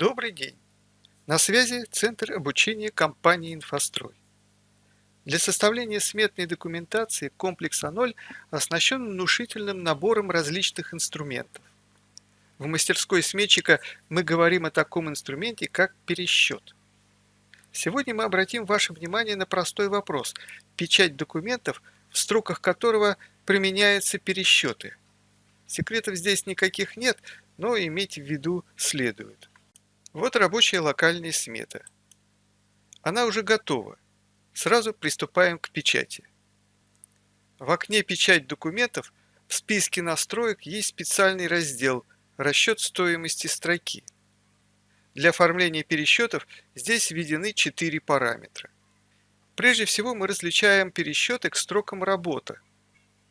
Добрый день! На связи Центр обучения компании «Инфострой». Для составления сметной документации комплекс А0 оснащен внушительным набором различных инструментов. В мастерской сметчика мы говорим о таком инструменте, как пересчет. Сегодня мы обратим ваше внимание на простой вопрос – печать документов, в строках которого применяются пересчеты. Секретов здесь никаких нет, но иметь в виду следует. Вот рабочая локальная смета. Она уже готова. Сразу приступаем к печати. В окне «Печать документов» в списке настроек есть специальный раздел «Расчет стоимости строки». Для оформления пересчетов здесь введены четыре параметра. Прежде всего мы различаем пересчеты к строкам работы.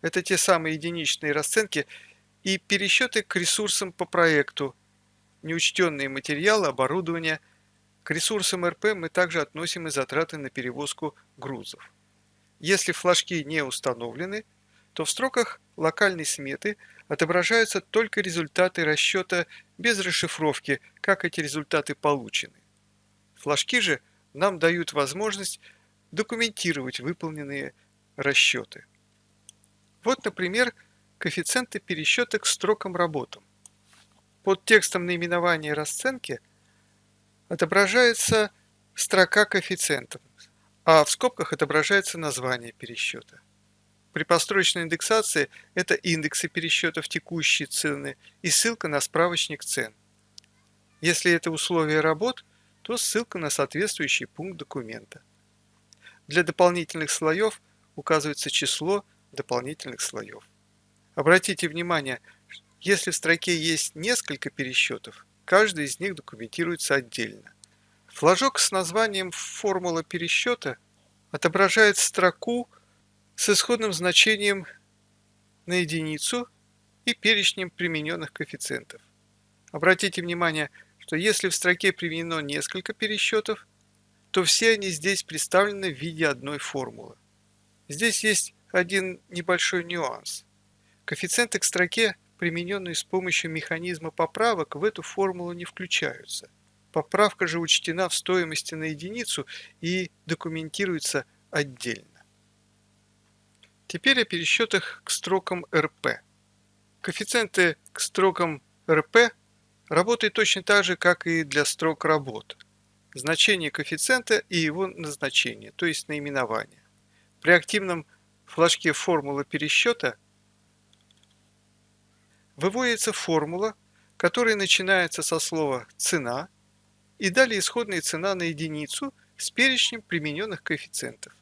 Это те самые единичные расценки и пересчеты к ресурсам по проекту, неучтенные материалы, оборудование. К ресурсам РП мы также относим и затраты на перевозку грузов. Если флажки не установлены, то в строках локальной сметы отображаются только результаты расчета без расшифровки, как эти результаты получены. Флажки же нам дают возможность документировать выполненные расчеты. Вот, например, коэффициенты пересчета к строкам работам. Под текстом наименования расценки отображается строка коэффициентов, а в скобках отображается название пересчета. При построчной индексации это индексы пересчетов текущие цены и ссылка на справочник цен. Если это условие работ, то ссылка на соответствующий пункт документа. Для дополнительных слоев указывается число дополнительных слоев. Обратите внимание, если в строке есть несколько пересчетов, каждый из них документируется отдельно. Флажок с названием «Формула пересчета» отображает строку с исходным значением на единицу и перечнем примененных коэффициентов. Обратите внимание, что если в строке применено несколько пересчетов, то все они здесь представлены в виде одной формулы. Здесь есть один небольшой нюанс. Коэффициенты к строке примененные с помощью механизма поправок, в эту формулу не включаются. Поправка же учтена в стоимости на единицу и документируется отдельно. Теперь о пересчетах к строкам РП. Коэффициенты к строкам РП работают точно так же, как и для строк работ. Значение коэффициента и его назначение, то есть наименование. При активном флажке формулы пересчета – выводится формула, которая начинается со слова «цена» и далее исходная цена на единицу с перечнем примененных коэффициентов.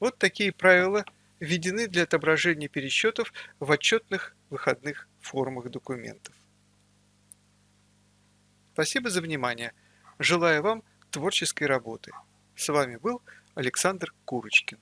Вот такие правила введены для отображения пересчетов в отчетных выходных формах документов. Спасибо за внимание. Желаю вам творческой работы. С вами был Александр Курочкин.